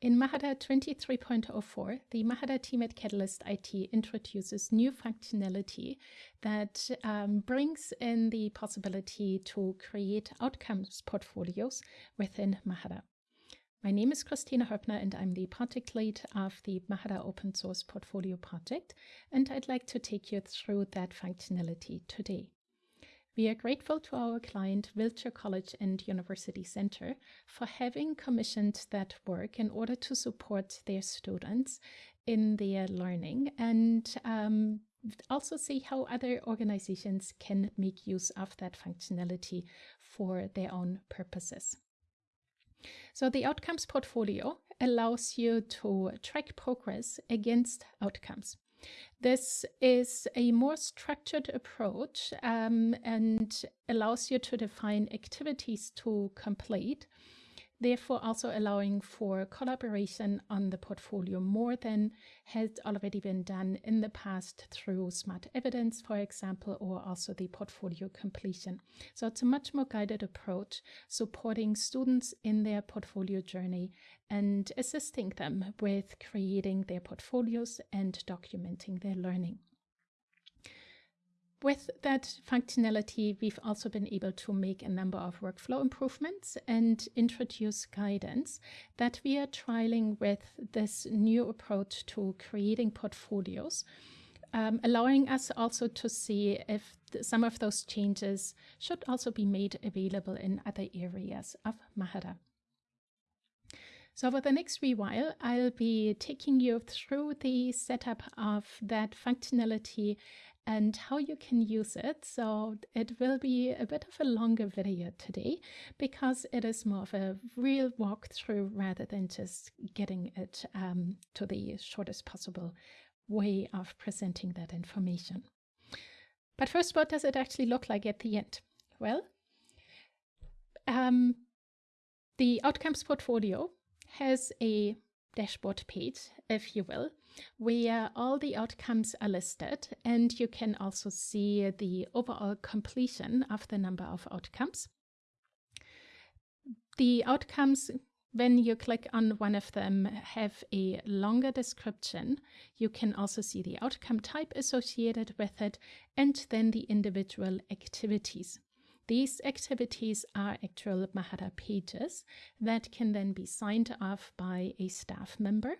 In Mahara 23.04, the Mahara team at Catalyst IT introduces new functionality that um, brings in the possibility to create outcomes portfolios within Mahara. My name is Kristina Hoeppner and I'm the project lead of the Mahara open source portfolio project and I'd like to take you through that functionality today. We are grateful to our client Wiltshire College and University Centre for having commissioned that work in order to support their students in their learning and um, also see how other organizations can make use of that functionality for their own purposes. So the outcomes portfolio allows you to track progress against outcomes. This is a more structured approach um, and allows you to define activities to complete therefore also allowing for collaboration on the portfolio more than has already been done in the past through smart evidence, for example, or also the portfolio completion. So it's a much more guided approach, supporting students in their portfolio journey and assisting them with creating their portfolios and documenting their learning. With that functionality, we've also been able to make a number of workflow improvements and introduce guidance that we are trialing with this new approach to creating portfolios, um, allowing us also to see if some of those changes should also be made available in other areas of Mahara. So for the next wee while, I'll be taking you through the setup of that functionality and how you can use it. So it will be a bit of a longer video today because it is more of a real walkthrough rather than just getting it um, to the shortest possible way of presenting that information. But first, what does it actually look like at the end? Well, um, the outcomes portfolio has a dashboard page, if you will, where all the outcomes are listed and you can also see the overall completion of the number of outcomes. The outcomes when you click on one of them have a longer description. You can also see the outcome type associated with it and then the individual activities. These activities are actual Mahara pages that can then be signed off by a staff member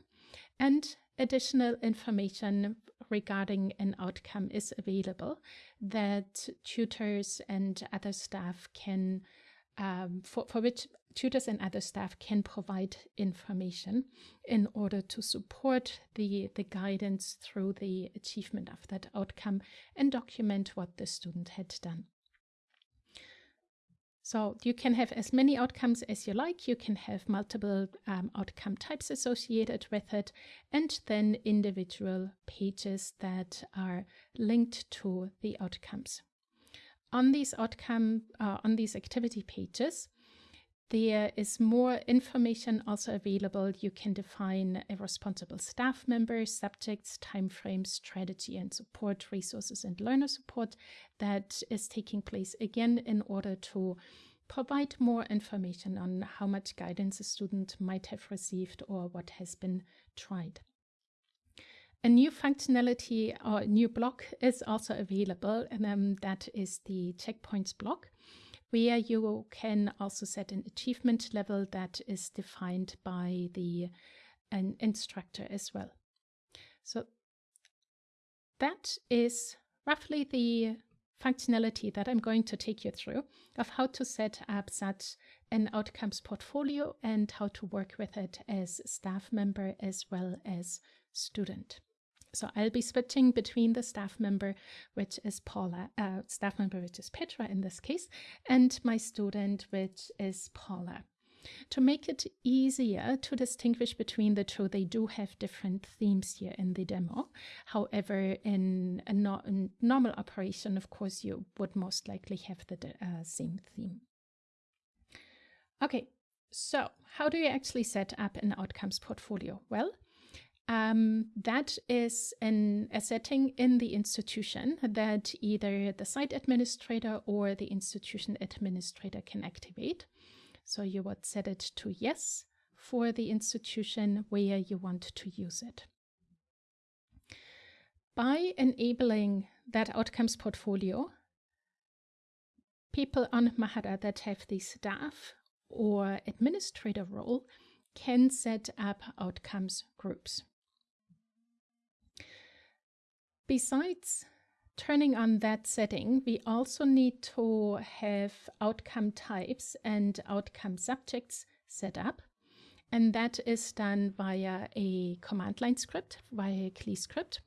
and additional information regarding an outcome is available that tutors and other staff can um, for, for which tutors and other staff can provide information in order to support the, the guidance through the achievement of that outcome and document what the student had done. So you can have as many outcomes as you like. You can have multiple um, outcome types associated with it, and then individual pages that are linked to the outcomes. On these outcome, uh, on these activity pages, there is more information also available. You can define a responsible staff member, subjects, timeframes, strategy and support, resources and learner support that is taking place again in order to provide more information on how much guidance a student might have received or what has been tried. A new functionality or new block is also available, and um, that is the checkpoints block where you can also set an achievement level that is defined by the an instructor as well. So that is roughly the functionality that I'm going to take you through of how to set up such an outcomes portfolio and how to work with it as staff member as well as student. So I'll be switching between the staff member, which is Paula, uh, staff member, which is Petra in this case, and my student, which is Paula. To make it easier to distinguish between the two, they do have different themes here in the demo. However, in a, no normal operation, of course, you would most likely have the uh, same theme. Okay, so how do you actually set up an outcomes portfolio? Well, um, that is an, a setting in the institution that either the site administrator or the institution administrator can activate. So you would set it to yes for the institution where you want to use it. By enabling that outcomes portfolio, people on Mahara that have the staff or administrator role can set up outcomes groups. Besides turning on that setting, we also need to have outcome types and outcome subjects set up. And that is done via a command line script, via a CLI script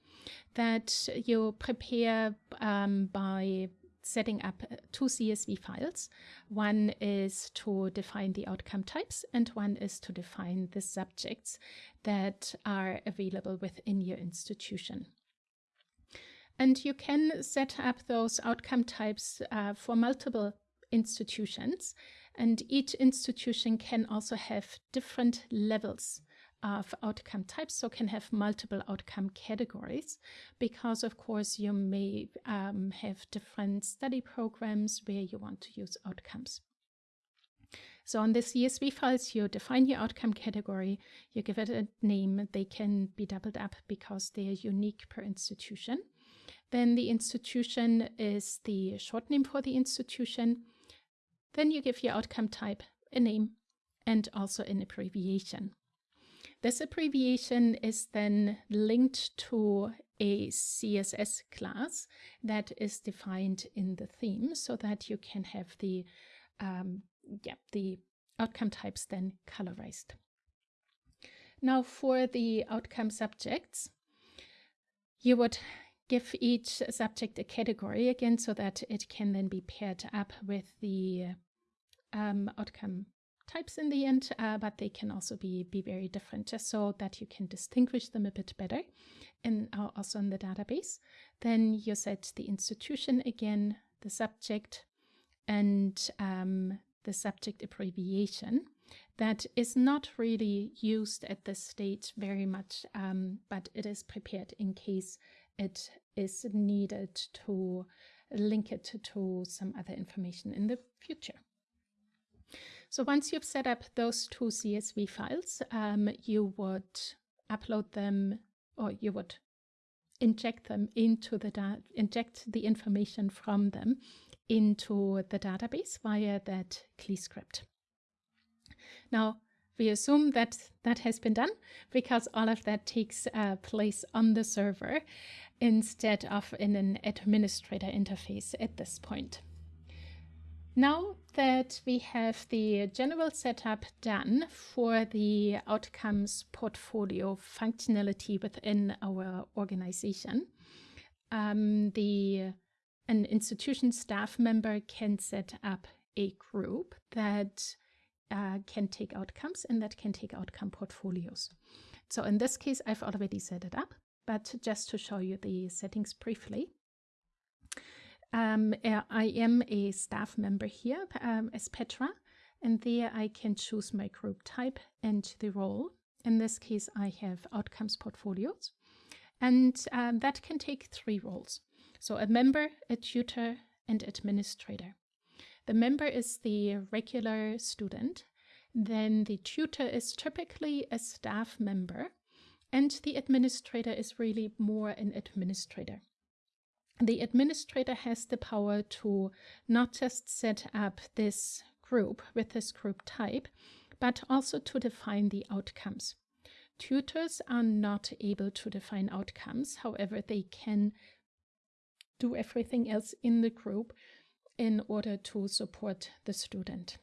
that you prepare um, by setting up two CSV files. One is to define the outcome types and one is to define the subjects that are available within your institution. And you can set up those outcome types uh, for multiple institutions. And each institution can also have different levels of outcome types, so can have multiple outcome categories, because of course you may um, have different study programs where you want to use outcomes. So on the CSV files, you define your outcome category, you give it a name, they can be doubled up because they are unique per institution. Then the institution is the short name for the institution. Then you give your outcome type a name and also an abbreviation. This abbreviation is then linked to a CSS class that is defined in the theme so that you can have the, um, yeah, the outcome types then colorized. Now for the outcome subjects, you would give each subject a category again so that it can then be paired up with the um, outcome types in the end, uh, but they can also be, be very different just so that you can distinguish them a bit better and uh, also in the database. Then you set the institution again, the subject, and um, the subject abbreviation that is not really used at this stage very much, um, but it is prepared in case it is needed to link it to some other information in the future. So once you've set up those two CSV files, um, you would upload them or you would inject them into the inject the information from them into the database via that CLI script. Now, we assume that that has been done because all of that takes uh, place on the server instead of in an administrator interface at this point. Now that we have the general setup done for the outcomes portfolio functionality within our organization, um, the an institution staff member can set up a group that uh, can take outcomes and that can take outcome portfolios. So in this case, I've already set it up but just to show you the settings briefly. Um, uh, I am a staff member here um, as Petra, and there I can choose my group type and the role. In this case, I have outcomes portfolios, and um, that can take three roles. So a member, a tutor, and administrator. The member is the regular student. Then the tutor is typically a staff member and the administrator is really more an administrator. The administrator has the power to not just set up this group with this group type, but also to define the outcomes. Tutors are not able to define outcomes, however, they can do everything else in the group in order to support the student.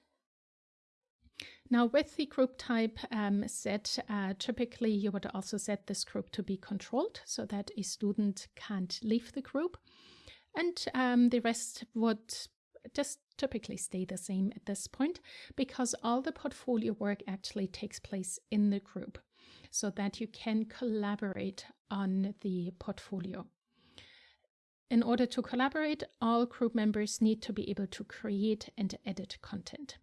Now with the group type um, set, uh, typically you would also set this group to be controlled so that a student can't leave the group. And um, the rest would just typically stay the same at this point because all the portfolio work actually takes place in the group so that you can collaborate on the portfolio. In order to collaborate, all group members need to be able to create and edit content.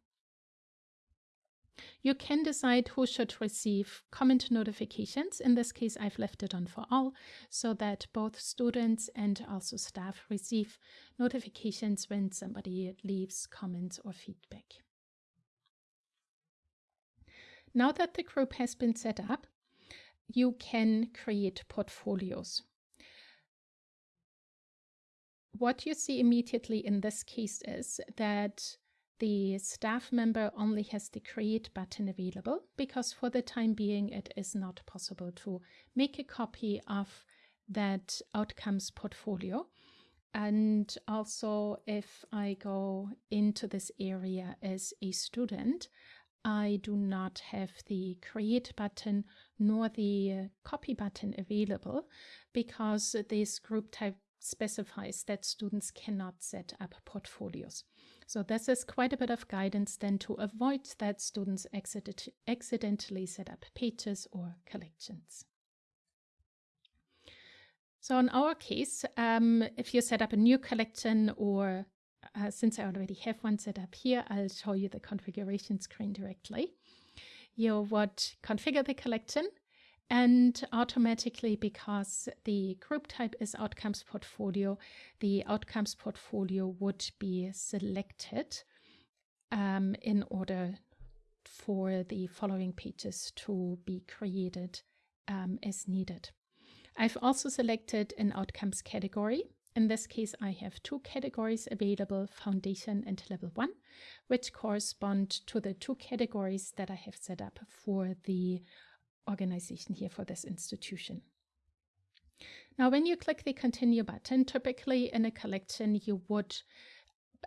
You can decide who should receive comment notifications. In this case, I've left it on for all so that both students and also staff receive notifications when somebody leaves comments or feedback. Now that the group has been set up, you can create portfolios. What you see immediately in this case is that the staff member only has the create button available because for the time being it is not possible to make a copy of that outcomes portfolio. And also if I go into this area as a student, I do not have the create button nor the copy button available because this group type specifies that students cannot set up portfolios. So this is quite a bit of guidance then to avoid that students accident accidentally set up pages or collections. So in our case, um, if you set up a new collection or uh, since I already have one set up here, I'll show you the configuration screen directly. You would configure the collection and automatically, because the group type is outcomes portfolio, the outcomes portfolio would be selected um, in order for the following pages to be created um, as needed. I've also selected an outcomes category. In this case, I have two categories available, foundation and level one, which correspond to the two categories that I have set up for the organization here for this institution. Now, when you click the continue button, typically in a collection, you would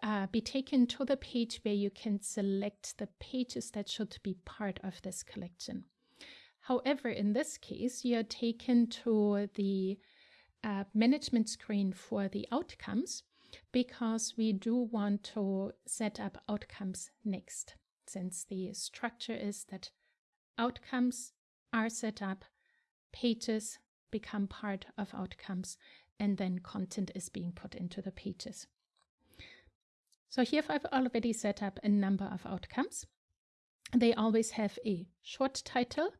uh, be taken to the page where you can select the pages that should be part of this collection. However, in this case, you're taken to the uh, management screen for the outcomes because we do want to set up outcomes next, since the structure is that outcomes are set up, pages become part of outcomes, and then content is being put into the pages. So here I've already set up a number of outcomes. They always have a short title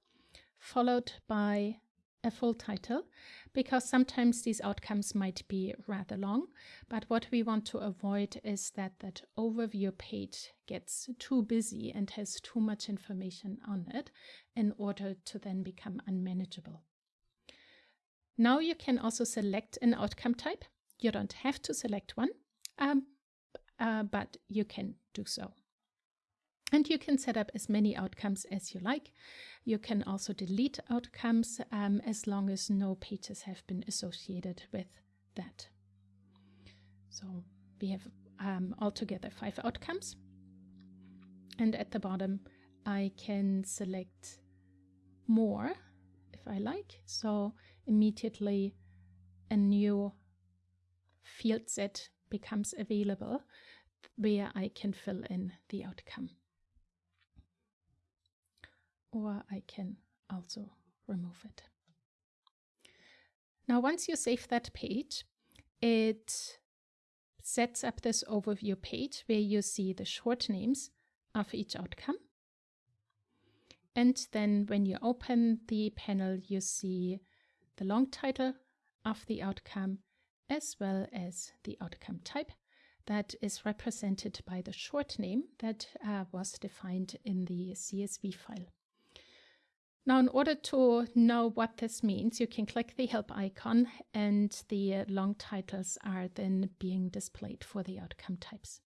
followed by a full title because sometimes these outcomes might be rather long. But what we want to avoid is that that overview page gets too busy and has too much information on it in order to then become unmanageable. Now you can also select an outcome type. You don't have to select one, um, uh, but you can do so. And you can set up as many outcomes as you like. You can also delete outcomes um, as long as no pages have been associated with that. So we have um, altogether five outcomes. And at the bottom, I can select more if I like. So immediately a new field set becomes available where I can fill in the outcome or I can also remove it. Now, once you save that page, it sets up this overview page where you see the short names of each outcome. And then when you open the panel, you see the long title of the outcome as well as the outcome type that is represented by the short name that uh, was defined in the CSV file. Now, in order to know what this means, you can click the help icon and the uh, long titles are then being displayed for the outcome types.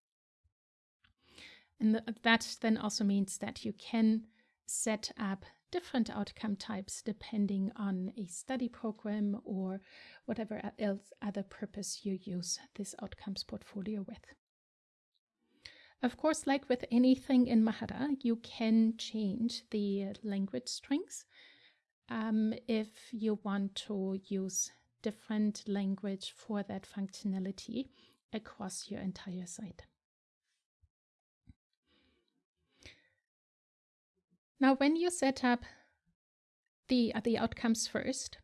And that then also means that you can set up different outcome types depending on a study program or whatever else other purpose you use this outcomes portfolio with. Of course, like with anything in Mahara, you can change the language strings um, if you want to use different language for that functionality across your entire site. Now, when you set up the, uh, the outcomes first,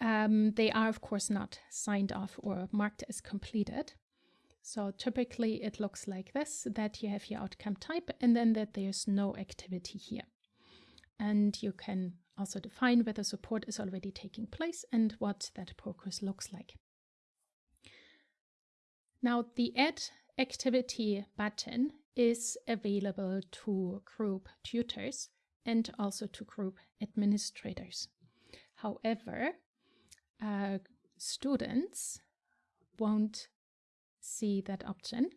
um, they are, of course, not signed off or marked as completed. So typically it looks like this, that you have your outcome type and then that there's no activity here. And you can also define whether support is already taking place and what that progress looks like. Now the add activity button is available to group tutors and also to group administrators. However, uh, students won't see that option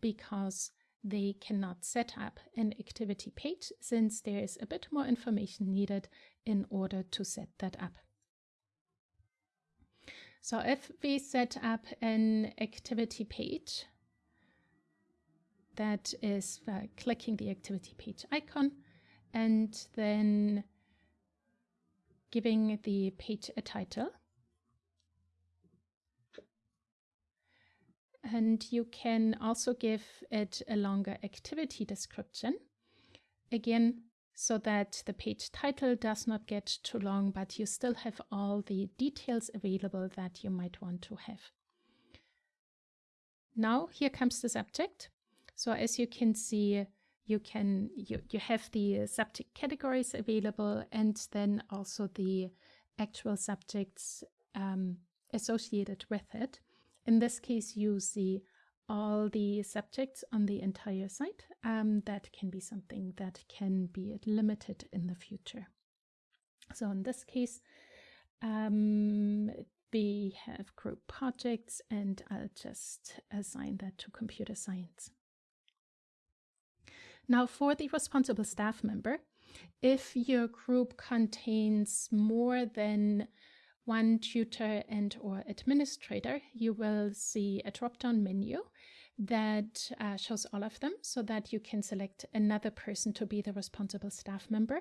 because they cannot set up an activity page since there is a bit more information needed in order to set that up. So if we set up an activity page, that is uh, clicking the activity page icon and then giving the page a title. And you can also give it a longer activity description. Again, so that the page title does not get too long, but you still have all the details available that you might want to have. Now here comes the subject. So as you can see, you can you, you have the subject categories available and then also the actual subjects um, associated with it. In this case, you see all the subjects on the entire site. Um, that can be something that can be limited in the future. So in this case, um, we have group projects and I'll just assign that to computer science. Now for the responsible staff member, if your group contains more than one tutor and or administrator, you will see a drop-down menu that uh, shows all of them so that you can select another person to be the responsible staff member.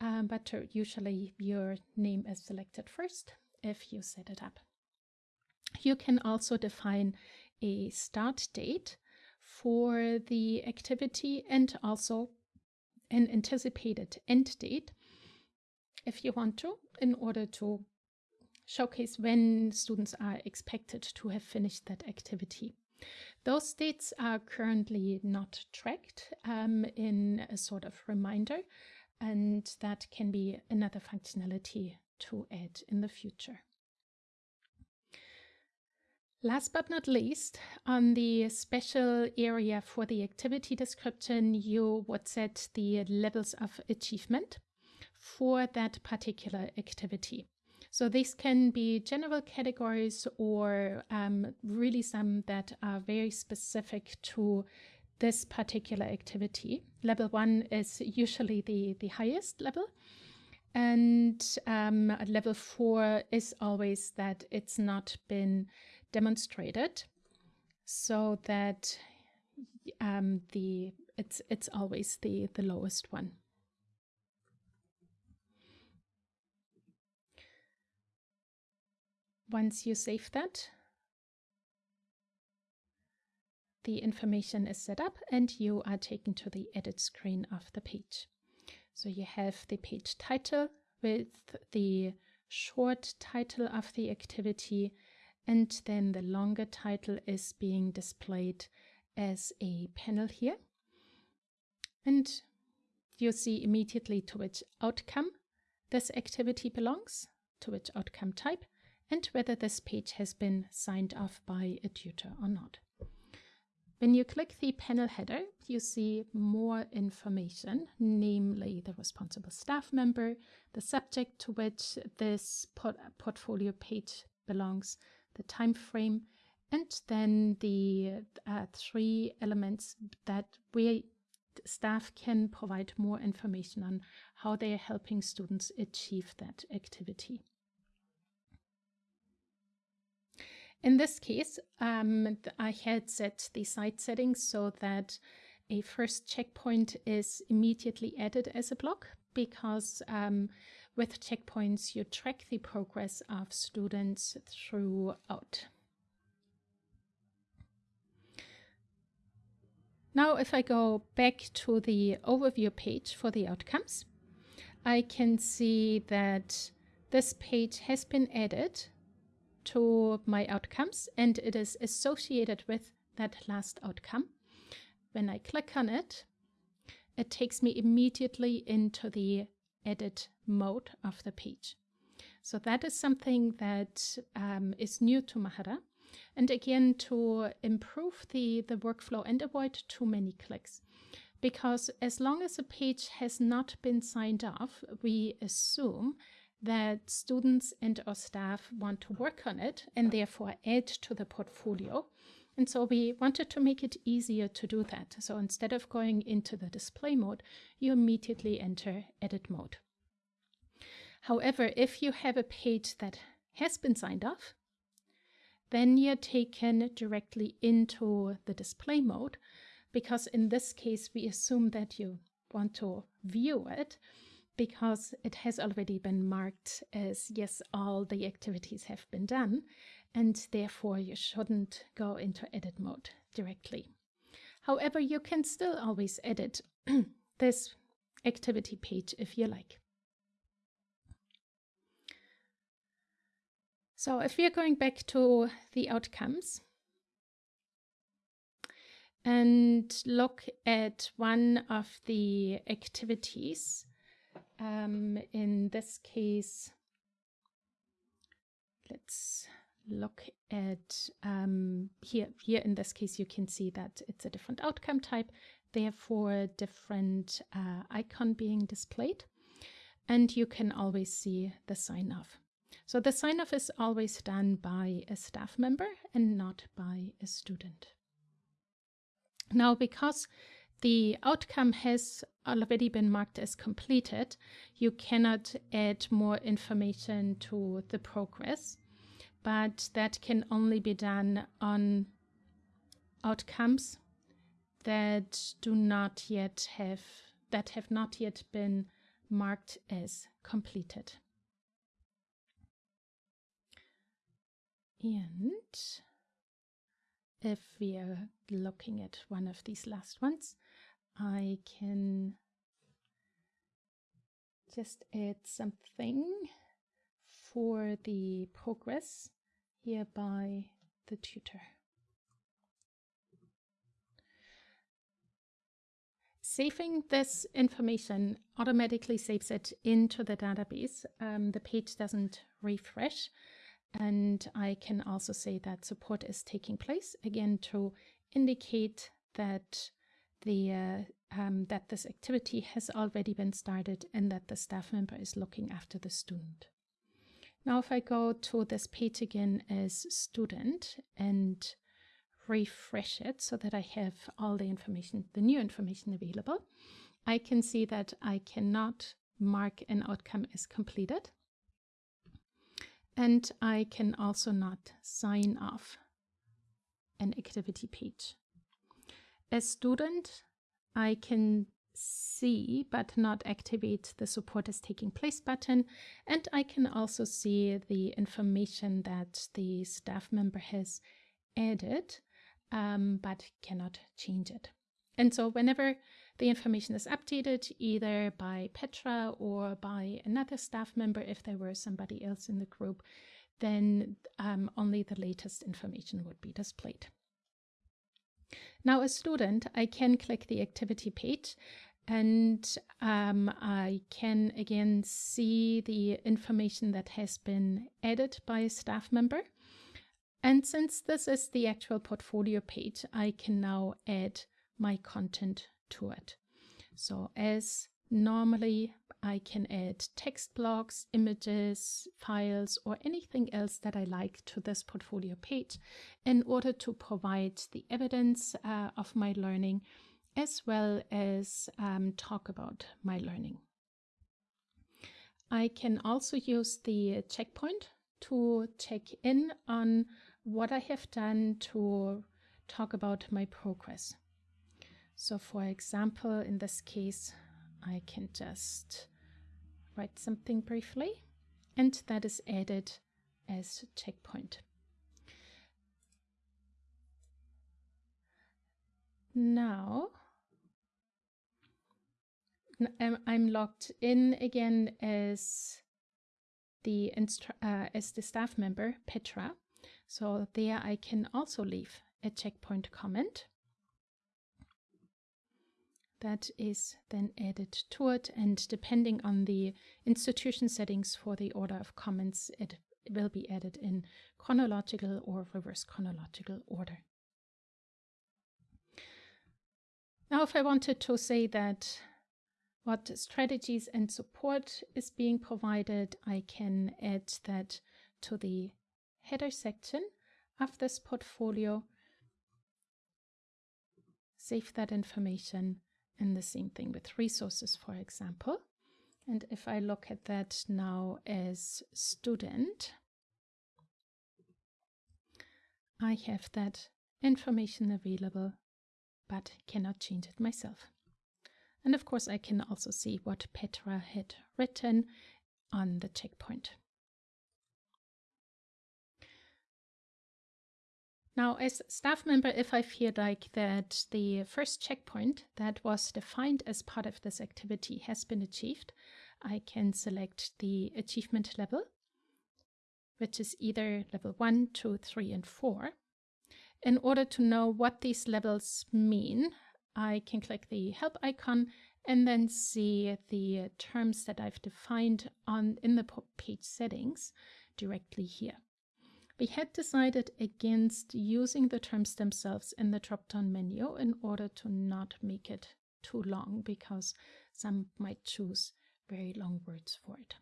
Um, but usually your name is selected first if you set it up. You can also define a start date for the activity and also an anticipated end date if you want to in order to showcase when students are expected to have finished that activity. Those dates are currently not tracked um, in a sort of reminder, and that can be another functionality to add in the future. Last but not least, on the special area for the activity description, you would set the levels of achievement for that particular activity. So these can be general categories or um, really some that are very specific to this particular activity. Level one is usually the, the highest level. And um, level four is always that it's not been demonstrated so that um, the it's it's always the the lowest one. Once you save that, the information is set up and you are taken to the edit screen of the page. So you have the page title with the short title of the activity and then the longer title is being displayed as a panel here. And you see immediately to which outcome this activity belongs, to which outcome type, and whether this page has been signed off by a tutor or not. When you click the panel header, you see more information, namely the responsible staff member, the subject to which this port portfolio page belongs, the time frame, and then the uh, three elements that we staff can provide more information on how they are helping students achieve that activity. In this case, um, I had set the site settings so that a first checkpoint is immediately added as a block because um, with checkpoints you track the progress of students throughout. Now if I go back to the overview page for the outcomes, I can see that this page has been added to my outcomes and it is associated with that last outcome. When I click on it, it takes me immediately into the edit mode of the page. So that is something that um, is new to Mahara. And again, to improve the, the workflow and avoid too many clicks, because as long as a page has not been signed off, we assume that students and or staff want to work on it and therefore add to the portfolio. And so we wanted to make it easier to do that. So instead of going into the display mode, you immediately enter edit mode. However, if you have a page that has been signed off, then you're taken directly into the display mode because in this case, we assume that you want to view it because it has already been marked as yes, all the activities have been done, and therefore you shouldn't go into edit mode directly. However, you can still always edit this activity page if you like. So if we are going back to the outcomes and look at one of the activities, um, in this case, let's look at um, here, here in this case, you can see that it's a different outcome type, therefore different uh, icon being displayed. And you can always see the sign off. So the sign off is always done by a staff member and not by a student. Now, because the outcome has already been marked as completed, you cannot add more information to the progress, but that can only be done on outcomes that do not yet have, that have not yet been marked as completed. And if we are looking at one of these last ones, I can just add something for the progress here by the tutor. Saving this information automatically saves it into the database. Um, the page doesn't refresh. And I can also say that support is taking place again to indicate that the uh, um, that this activity has already been started and that the staff member is looking after the student. Now if I go to this page again as student and refresh it so that I have all the information, the new information available, I can see that I cannot mark an outcome as completed and I can also not sign off an activity page. As student, I can see but not activate the support is taking place button and I can also see the information that the staff member has added um, but cannot change it. And so whenever the information is updated either by Petra or by another staff member if there were somebody else in the group, then um, only the latest information would be displayed. Now, as a student, I can click the activity page and um, I can again see the information that has been added by a staff member. And since this is the actual portfolio page, I can now add my content to it. So as normally I can add text blocks, images, files, or anything else that I like to this portfolio page in order to provide the evidence uh, of my learning as well as um, talk about my learning. I can also use the checkpoint to check in on what I have done to talk about my progress. So for example, in this case, I can just write something briefly and that is added as checkpoint. Now I'm logged in again as the uh, as the staff member Petra. So there I can also leave a checkpoint comment that is then added to it and depending on the institution settings for the order of comments it will be added in chronological or reverse chronological order. Now, if I wanted to say that what strategies and support is being provided, I can add that to the header section of this portfolio, save that information, and the same thing with resources, for example. And if I look at that now as student, I have that information available, but cannot change it myself. And of course, I can also see what Petra had written on the checkpoint. Now, as staff member, if I feel like that the first checkpoint that was defined as part of this activity has been achieved, I can select the achievement level, which is either level 1, 2, 3, and 4. In order to know what these levels mean, I can click the help icon and then see the terms that I've defined on in the page settings directly here. We had decided against using the terms themselves in the drop-down menu in order to not make it too long because some might choose very long words for it.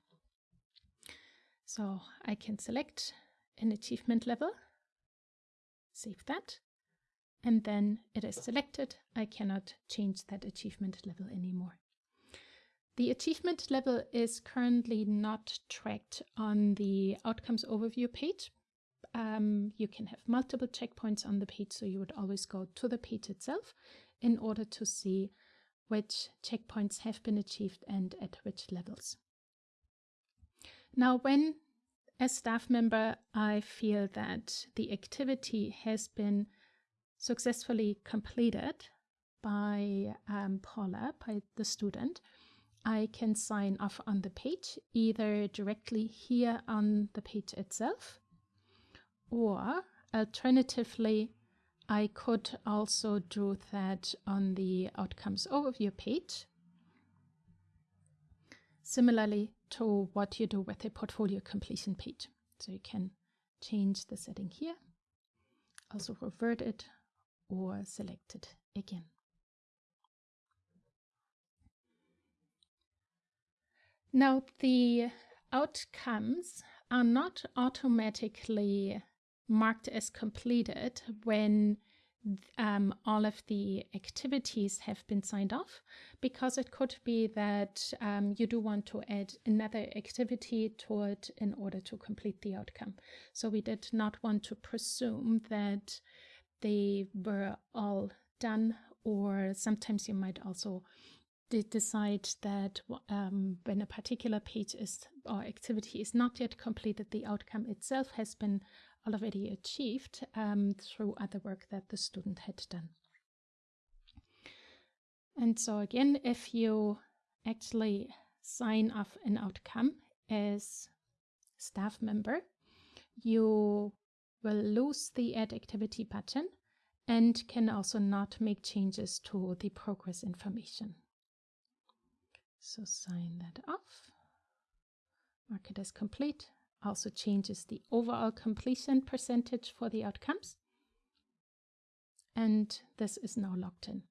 So I can select an achievement level, save that, and then it is selected. I cannot change that achievement level anymore. The achievement level is currently not tracked on the outcomes overview page um, you can have multiple checkpoints on the page, so you would always go to the page itself in order to see which checkpoints have been achieved and at which levels. Now, when as staff member I feel that the activity has been successfully completed by um, Paula, by the student, I can sign off on the page, either directly here on the page itself, or alternatively, I could also do that on the outcomes overview page. Similarly to what you do with a portfolio completion page. So you can change the setting here, also revert it or select it again. Now the outcomes are not automatically marked as completed when um, all of the activities have been signed off because it could be that um, you do want to add another activity to it in order to complete the outcome. So we did not want to presume that they were all done or sometimes you might also decide that um, when a particular page is or activity is not yet completed, the outcome itself has been already achieved um, through other work that the student had done. And so again, if you actually sign off an outcome as staff member, you will lose the add activity button and can also not make changes to the progress information. So sign that off, mark it as complete, also changes the overall completion percentage for the outcomes. And this is now logged in.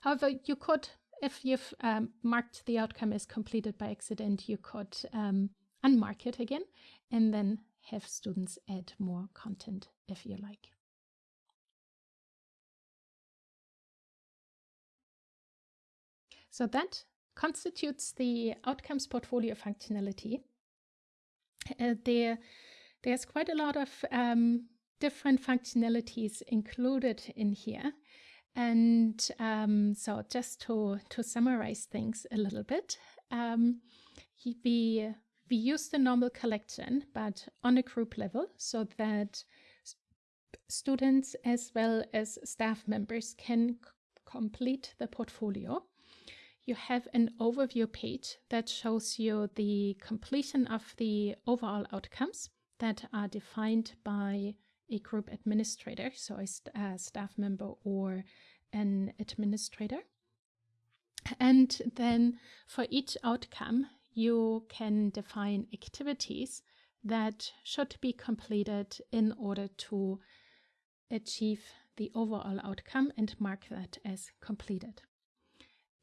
However, you could, if you've um, marked the outcome as completed by accident, you could um, unmark it again and then have students add more content if you like. So that constitutes the outcomes portfolio functionality there, there's quite a lot of um, different functionalities included in here. And um, so just to, to summarize things a little bit, um, we, we use the normal collection, but on a group level so that students as well as staff members can complete the portfolio you have an overview page that shows you the completion of the overall outcomes that are defined by a group administrator, so a, st a staff member or an administrator. And then for each outcome, you can define activities that should be completed in order to achieve the overall outcome and mark that as completed.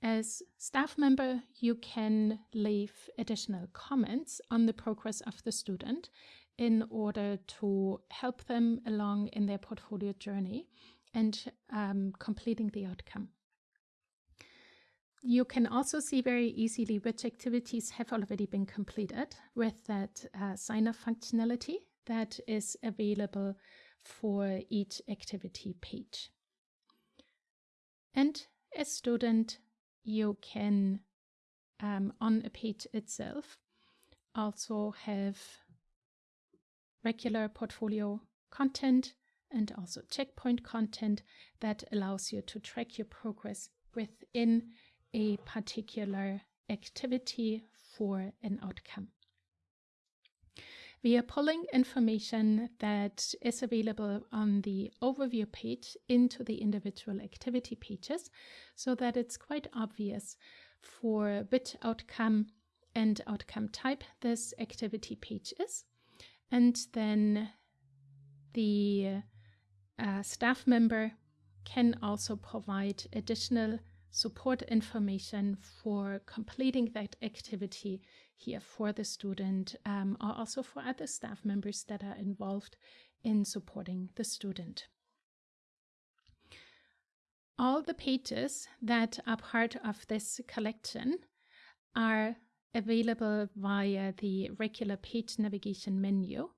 As staff member, you can leave additional comments on the progress of the student in order to help them along in their portfolio journey and um, completing the outcome. You can also see very easily which activities have already been completed with that uh, sign-off functionality that is available for each activity page. And as student, you can, um, on a page itself, also have regular portfolio content and also checkpoint content that allows you to track your progress within a particular activity for an outcome. We are pulling information that is available on the overview page into the individual activity pages so that it's quite obvious for which outcome and outcome type this activity page is. And then the uh, staff member can also provide additional support information for completing that activity here for the student um, or also for other staff members that are involved in supporting the student. All the pages that are part of this collection are available via the regular page navigation menu.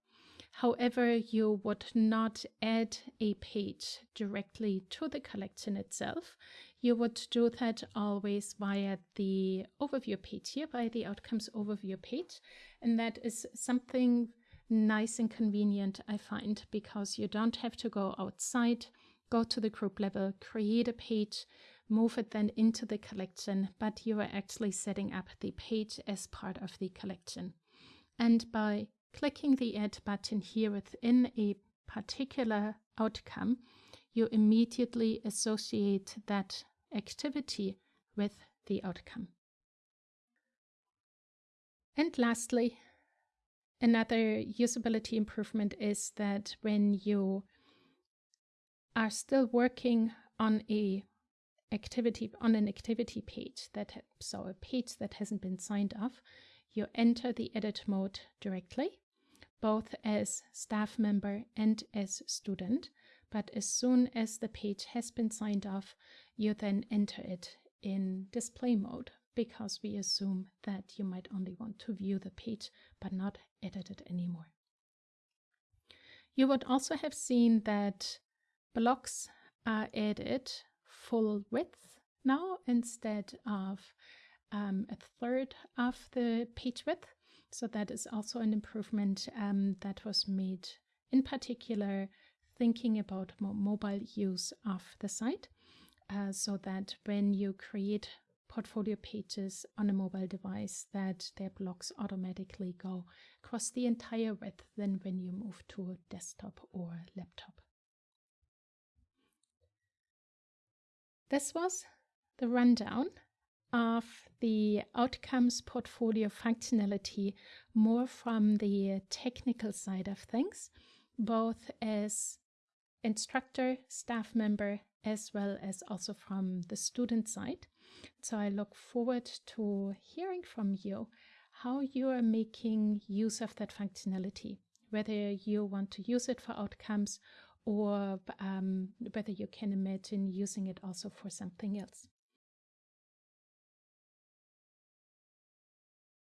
However, you would not add a page directly to the collection itself you would do that always via the overview page here, by the outcomes overview page. And that is something nice and convenient, I find, because you don't have to go outside, go to the group level, create a page, move it then into the collection, but you are actually setting up the page as part of the collection. And by clicking the add button here within a particular outcome, you immediately associate that activity with the outcome. And lastly, another usability improvement is that when you are still working on a activity on an activity page that so a page that hasn't been signed off, you enter the edit mode directly, both as staff member and as student. But as soon as the page has been signed off, you then enter it in display mode because we assume that you might only want to view the page but not edit it anymore. You would also have seen that blocks are added full width now instead of um, a third of the page width. So that is also an improvement um, that was made in particular thinking about mobile use of the site uh, so that when you create portfolio pages on a mobile device that their blocks automatically go across the entire width than when you move to a desktop or laptop. This was the rundown of the outcomes portfolio functionality more from the technical side of things, both as instructor, staff member, as well as also from the student side. So I look forward to hearing from you how you are making use of that functionality, whether you want to use it for outcomes or um, whether you can imagine using it also for something else.